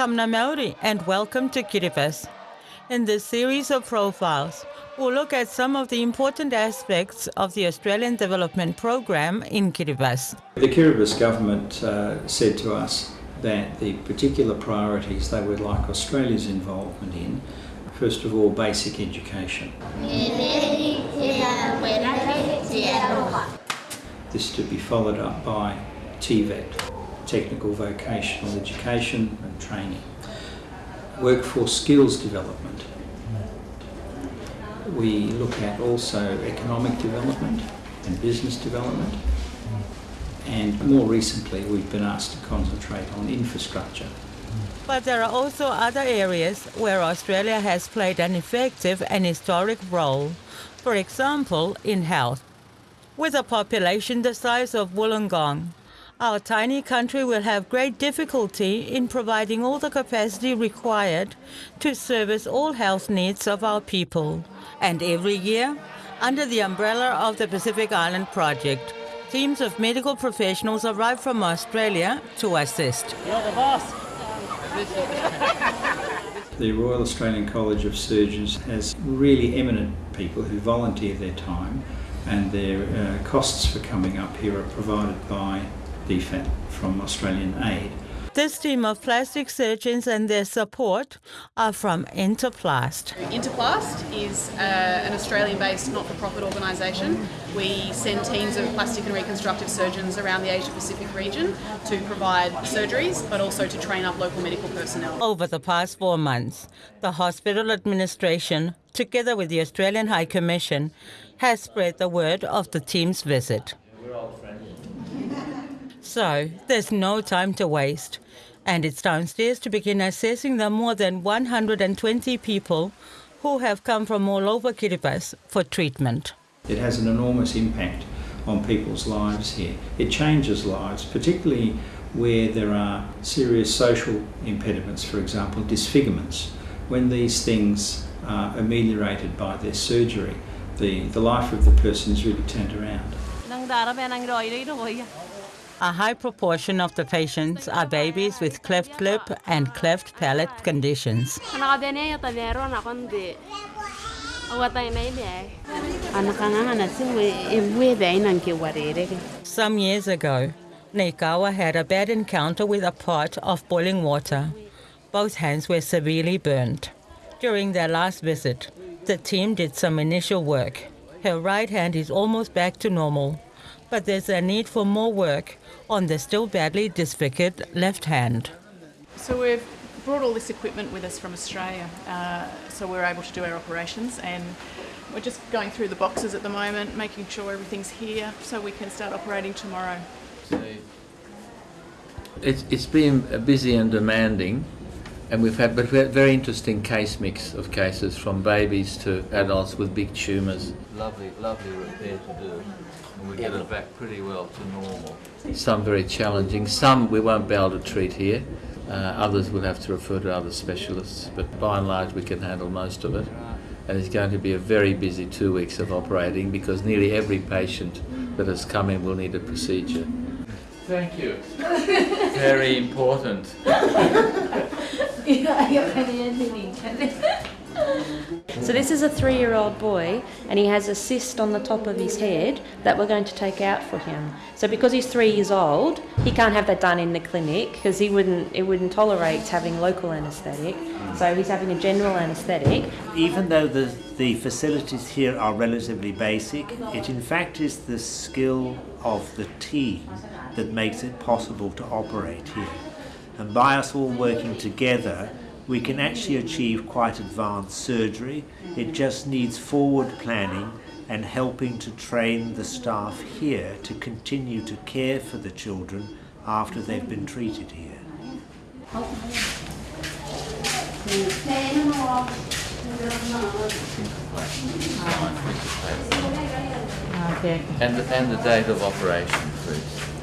Kamna Maori and welcome to Kiribati. In this series of profiles, we'll look at some of the important aspects of the Australian Development Program in Kiribati. The Kiribati government uh, said to us that the particular priorities they would like Australia's involvement in, first of all, basic education. This to be followed up by TVET, technical vocational education and training. Workforce skills development. We look at also economic development and business development. And more recently, we've been asked to concentrate on infrastructure. But there are also other areas where Australia has played an effective and historic role. For example, in health. With a population the size of Wollongong, our tiny country will have great difficulty in providing all the capacity required to service all health needs of our people. And every year, under the umbrella of the Pacific Island Project, teams of medical professionals arrive from Australia to assist. You're the boss. The Royal Australian College of Surgeons has really eminent people who volunteer their time and their uh, costs for coming up here are provided by DFAT from Australian Aid. This team of plastic surgeons and their support are from Interplast. Interplast is uh, an Australian based not for profit organisation. We send teams of plastic and reconstructive surgeons around the Asia Pacific region to provide surgeries but also to train up local medical personnel. Over the past four months, the hospital administration, together with the Australian High Commission, has spread the word of the team's visit. So, there's no time to waste. And it's downstairs to begin assessing the more than 120 people who have come from all over Kiribati for treatment. It has an enormous impact on people's lives here. It changes lives, particularly where there are serious social impediments, for example, disfigurements. When these things are ameliorated by their surgery, the, the life of the person is really turned around. A high proportion of the patients are babies with cleft lip and cleft palate conditions. Some years ago, Neikawa had a bad encounter with a pot of boiling water. Both hands were severely burned. During their last visit, the team did some initial work. Her right hand is almost back to normal, but there's a need for more work on the still badly disfigured left hand. So we've brought all this equipment with us from Australia uh, so we're able to do our operations and we're just going through the boxes at the moment, making sure everything's here so we can start operating tomorrow. It's, it's been busy and demanding and we've had, but we had very interesting case mix of cases from babies to adults with big tumours. Lovely, lovely repair to do. And we get it back pretty well to normal. Some very challenging, some we won't be able to treat here. Uh, others we'll have to refer to other specialists, but by and large we can handle most of it. And it's going to be a very busy two weeks of operating because nearly every patient that has come in will need a procedure. Thank you. very important. So this is a three-year-old boy and he has a cyst on the top of his head that we're going to take out for him. So because he's three years old, he can't have that done in the clinic because he wouldn't it wouldn't tolerate having local anaesthetic. So he's having a general anaesthetic. Even though the, the facilities here are relatively basic, it in fact is the skill of the team that makes it possible to operate here. And by us all working together, we can actually achieve quite advanced surgery. It just needs forward planning and helping to train the staff here to continue to care for the children after they've been treated here. And, the- and the date of operation, please.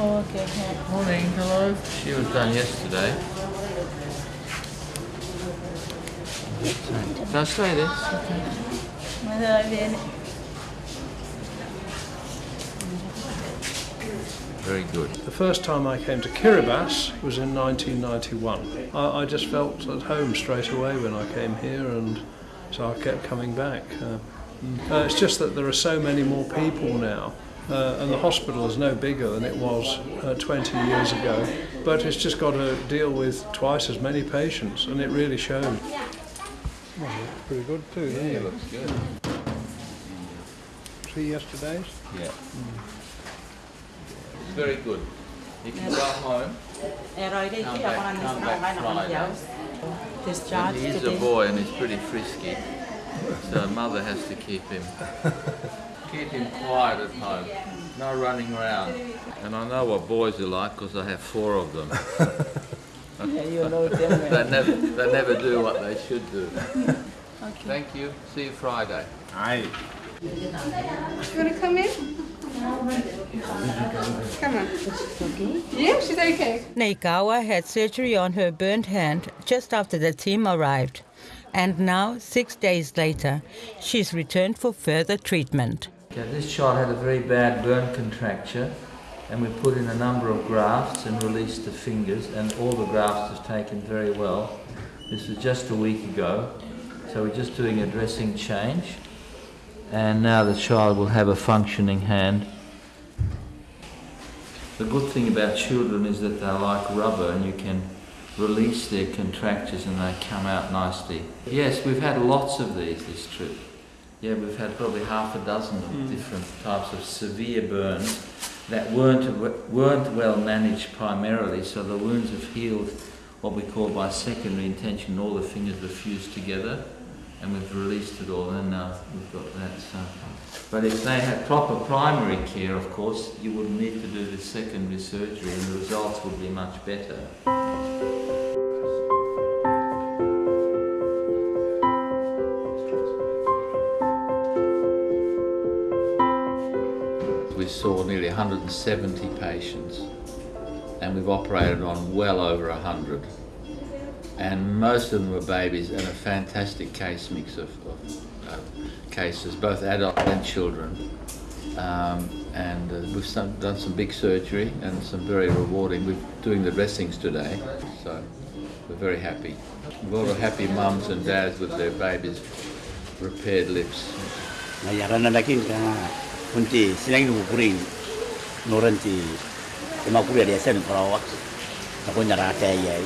Oh, okay. Morning, hello. She was done yesterday. Can I stay there? Very good. The first time I came to Kiribati was in 1991. I, I just felt at home straight away when I came here, and so I kept coming back. Uh, uh, it's just that there are so many more people now, uh, and the hospital is no bigger than it was uh, 20 years ago. But it's just got to deal with twice as many patients, and it really showed. Well, pretty good too. Yeah, it looks good. See yesterday's? Yeah. It's very good. You can go home. Come back, come back Friday. Discharged He's a boy and he's pretty frisky, so mother has to keep him. Keep him quiet at home, no running around. And I know what boys are like because I have four of them. they, never, they never do what they should do. Thank you. See you Friday. Aye. You want to come in? Come on. Yeah, she's okay. Neikawa had surgery on her burnt hand just after the team arrived. And now, six days later, she's returned for further treatment. Okay, this child had a very bad burn contracture and we put in a number of grafts and released the fingers and all the grafts have taken very well. This was just a week ago, so we're just doing a dressing change and now the child will have a functioning hand. The good thing about children is that they're like rubber and you can release their contractures and they come out nicely. Yes, we've had lots of these this trip. Yeah, we've had probably half a dozen of hmm. different types of severe burns that weren't weren't well managed primarily, so the wounds have healed what we call by secondary intention. All the fingers were fused together, and we've released it all, and now we've got that. So. But if they had proper primary care, of course, you wouldn't need to do the secondary surgery, and the results would be much better. 170 patients, and we've operated on well over 100. And most of them were babies, and a fantastic case mix of, of uh, cases, both adult and children. Um, and uh, we've some, done some big surgery and some very rewarding. We're doing the dressings today, so we're very happy. A lot of happy mums and dads with their babies' repaired lips. 노런지 이마 구별이 세는 거라고 자꾸 나라 대예